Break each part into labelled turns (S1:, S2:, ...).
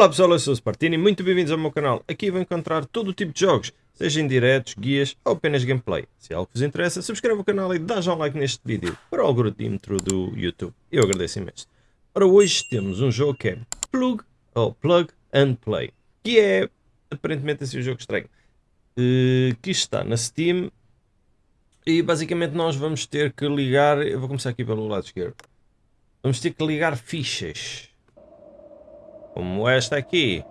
S1: Olá pessoal, eu sou o Spartini, muito bem-vindos ao meu canal. Aqui vão encontrar todo o tipo de jogos, seja em diretos, guias ou apenas gameplay. Se é algo vos interessa, subscreva o canal e dá já um like neste vídeo para o algoritmo do YouTube. Eu agradeço imenso. Ora, hoje temos um jogo que é Plug, ou Plug and Play, que é aparentemente assim um jogo estranho, uh, que está na Steam e basicamente nós vamos ter que ligar, eu vou começar aqui pelo lado esquerdo, vamos ter que ligar fichas como esta aqui.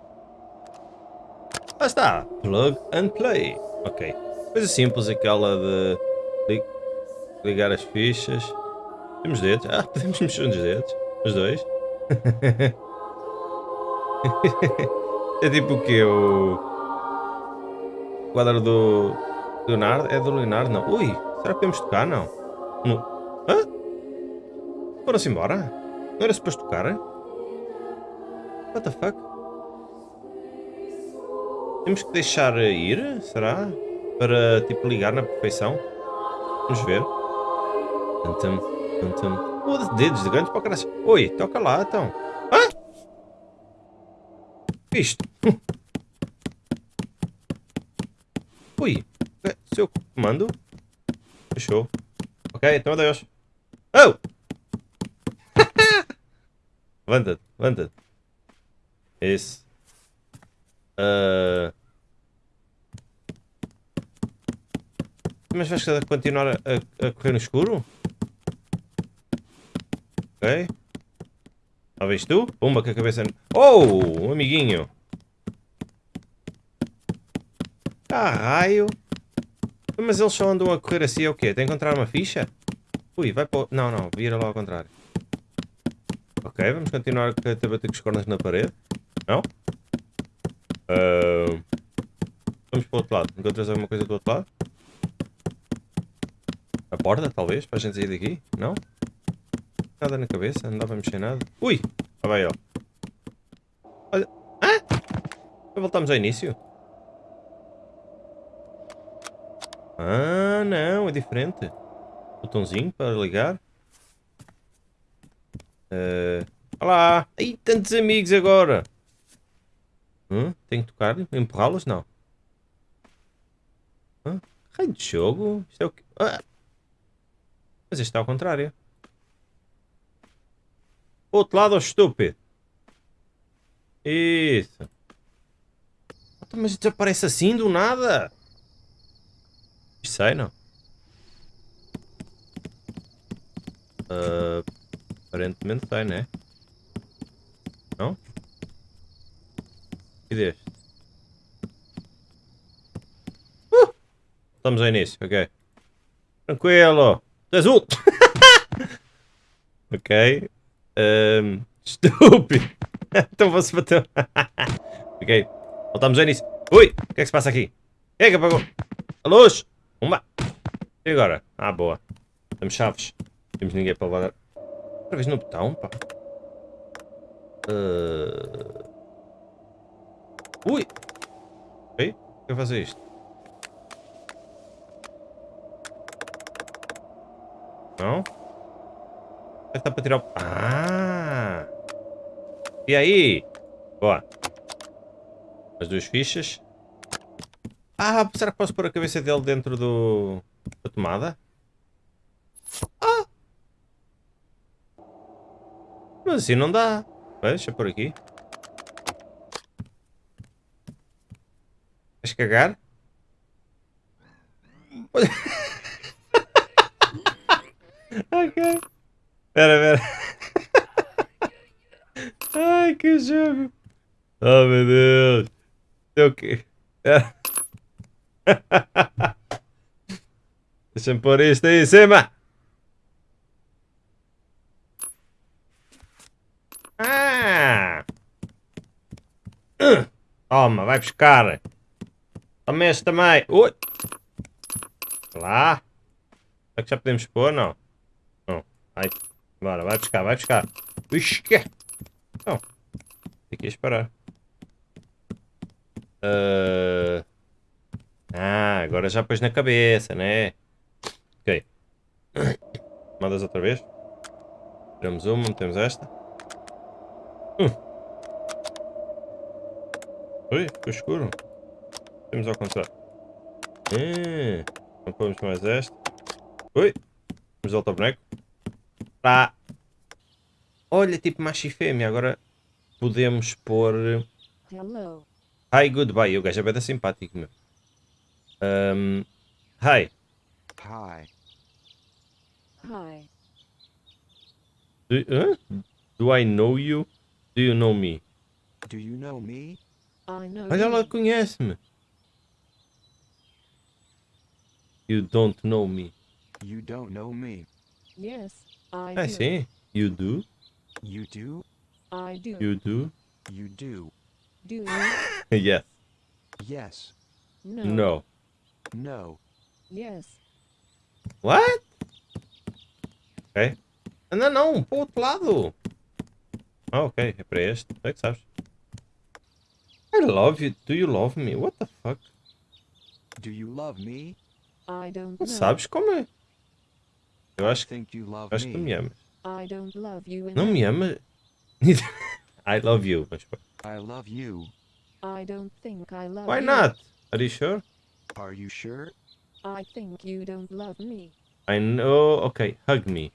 S1: Lá está, plug and play. Ok, coisa simples aquela de ligar as fichas. Temos dedos? Ah, podemos mexer nos dedos, os dois. é tipo o que? O quadro do Leonardo? É do Leonardo? Não. Ui, será que podemos tocar? Não. No... Hã? Foram-se embora? Não era suposto tocar? What the fuck? Temos que deixar ir, será? Para, tipo, ligar na perfeição? Vamos ver. Tantum, tantum. Oh, dedos de grandes para caralho. Oi, toca lá, então. Hã? Isto. Ui, é, seu comando. Fechou. Ok, então adeus. Oh! levanta-te, levanta-te. Esse. Uh... Mas vais continuar a, a, correr no escuro? Ok. Talvez tu? Pumba com a cabeça... Oh! Um amiguinho. Ah, raio. Mas eles só andam a correr assim, é o quê? Tem que encontrar uma ficha? Ui, vai para... Não, não, vira lá ao contrário. Ok, vamos continuar a bater com os cornos na parede. Não? Uh, vamos para o outro lado. Encontras alguma coisa do outro lado? A porta, talvez, para a gente sair daqui? Não? Nada na cabeça, não dá para mexer nada. Ui! Ah, vai, ó. Olha. Ah! Voltamos ao início. Ah, não, é diferente. Botãozinho para ligar. Uh, olá! Aí, tantos amigos agora! Hum? Tem que tocar? Empurrá-los? Não. Hã? Raio de jogo? Isto é o que... Ah! Mas isto está ao contrário. Outro lado, estúpido. Isso. Mas desaparece assim do nada. Isto sai, não? Uh, aparentemente sai, né? Não? Deste? Uh! Estamos ao início, ok. Tranquilo. Azul! ok. Um, estúpido. então vou-se bater. ok. Voltamos ao início. Ui! O que é que se passa aqui? Quem é que apagou? A luz! Uma! E agora? Ah, boa. Temos chaves. Temos ninguém para levar. Outra vez no botão, pá. Uh... Ui! Ei, eu fazer isto? Não? Deve para tirar o... Ah! E aí? Boa. As duas fichas. Ah, será que posso pôr a cabeça dele dentro do... da tomada? Ah! Mas assim não dá. Deixa por aqui. Vais cagar? ok. Espera, espera. Ai, que jogo. Oh, meu Deus. É o quê? Deixa-me pôr isto aí em cima. Ah! Toma, vai buscar. Este também. Ui. Lá. Será que já podemos pôr? Não. Não. Vai. Bora, vai buscar, vai buscar. Ixi, que? Não. Tem que esperar. Uh... Ah, agora já pôs na cabeça, né? Ok. Mandas outra vez. Tiramos uma, metemos esta. Hum. Ui, ficou escuro. Temos ao contrário. Ah, então pomos mais este. Ui, vamos voltar ao boneco. Tá. Olha, tipo macho e fêmea. Agora podemos pôr...
S2: Hello.
S1: Hi, goodbye. O gajo é bem simpático, meu. Um, hi.
S3: Hi.
S2: Hi.
S1: Do? Do I know you? Do you know me?
S3: Do you know me?
S2: I know.
S1: Olha, ela
S2: you.
S1: conhece-me. You don't know me.
S3: You don't know me.
S2: Yes, I
S1: Ah,
S2: do.
S1: sim. You do?
S3: You do?
S2: I do.
S1: You do?
S3: You do.
S2: Do you?
S1: yes.
S3: Yes.
S2: No.
S1: No.
S3: No.
S2: Yes.
S1: What? Ok. Não, não, para o outro lado. Ah, ok, é para este. É que sabes. I love you. Do you love me? What the fuck?
S3: Do you love me?
S2: I don't
S1: Não
S2: know.
S1: sabes como é? Eu acho,
S3: Think you love
S1: acho que tu me amas.
S2: I don't love you
S1: Não me amas? I love you. Mas
S3: I love you.
S2: I don't think I love
S1: why
S2: you.
S1: not? Are you sure?
S3: Are you sure?
S2: I think you don't love me.
S1: I know. Ok, hug me.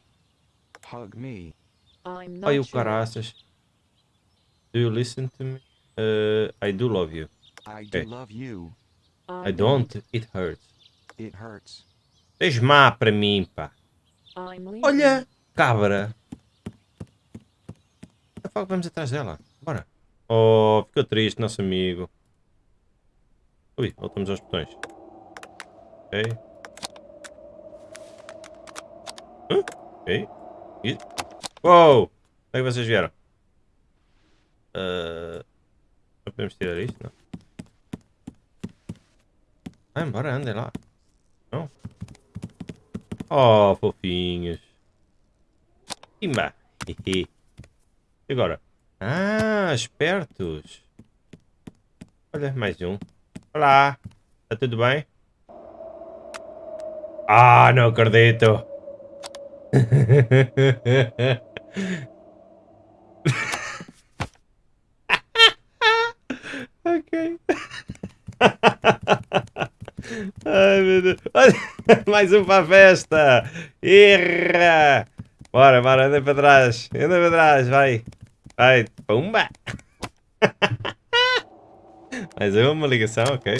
S3: Hug me.
S2: I'm not
S1: Ai, o
S2: sure.
S1: caraças. Do you listen to me? Uh, I do love you.
S3: I do
S1: Okay.
S3: love you.
S1: I don't. It hurts. Tens má para mim, pá. Olha, cabra. Vamos atrás dela. Bora. Oh, ficou triste, nosso amigo. Ui, voltamos aos botões. Ok. Hã? Ok. E... Uou! Onde é que vocês vieram? Ah, Não podemos tirar isto, não? Vai embora, andem lá. Não? Oh, fofinhos. Hehe. E agora? Ah, espertos. Olha, mais um. Olá. Está tudo bem? Ah, não acredito. ok. Ai, meu Deus. Olha, mais um para a festa. Irra. Bora, bora, anda para trás. Anda para trás, vai. Vai. Pumba. mais uma ligação, ok.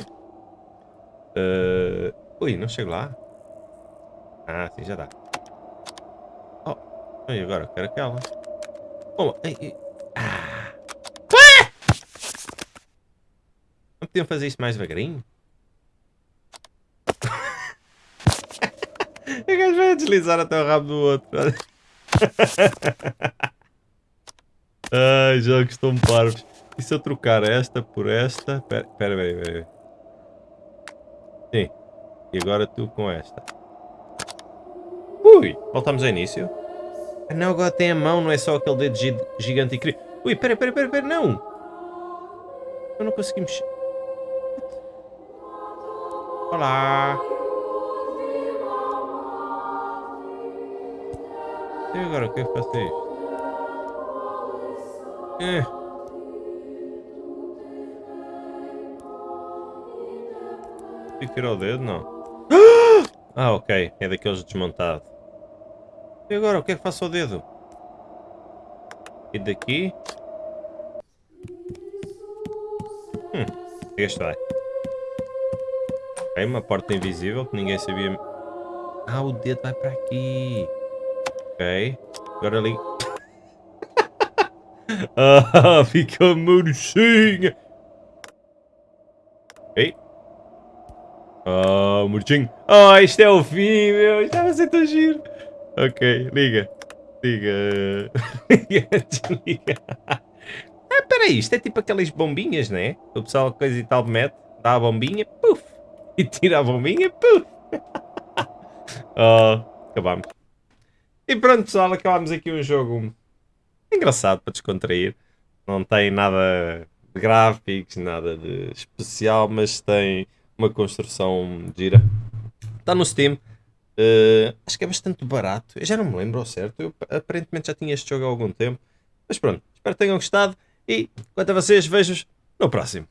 S1: Uh, Ui, não chego lá. Ah, sim, já dá. Oh, e agora? Quero aquela. Oh, ei, ei. Ah. Ah! Não podiam fazer isto mais devagarinho? O gajo vai deslizar até o rabo do outro. Ai, jogos estão parvos. E se eu trocar esta por esta? Pera, pera, pera, pera. Sim. E agora tu com esta. Ui, voltamos ao início. Não, agora tem a mão, não é só aquele dedo gi- gigante e incrível. Ui, pera, pera, pera, pera, não! Eu não consegui mexer. Olá! Agora, o que é faço isto? É. Tem que tirar o dedo, não? Ah, ok. É daqueles desmontado. E agora, o que é que faço ao dedo? E daqui? Hum, este vai. Ok, uma porta invisível que ninguém sabia. Ah, o dedo vai para aqui. Ok. Agora ali. ah, fica murchinha. Ok. Ah, murchinho. Ah, isto é o fim, meu. Isto vai ser tão giro. Ok, liga. Liga. Liga, desliga. Ah, peraí, isto é tipo aquelas bombinhas, né? O pessoal coisa e tal mete, dá a bombinha, puf. E tira a bombinha, puf. Ah, acabamos. E pronto, pessoal, acabámos aqui um jogo engraçado para descontrair. Não tem nada de gráficos, nada de especial, mas tem uma construção gira. Está no Steam. Eh, acho que é bastante barato. Eu já não me lembro ao certo. Eu aparentemente já tinha este jogo há algum tempo. Mas pronto, espero que tenham gostado. E quanto a vocês, vejo-vos no próximo.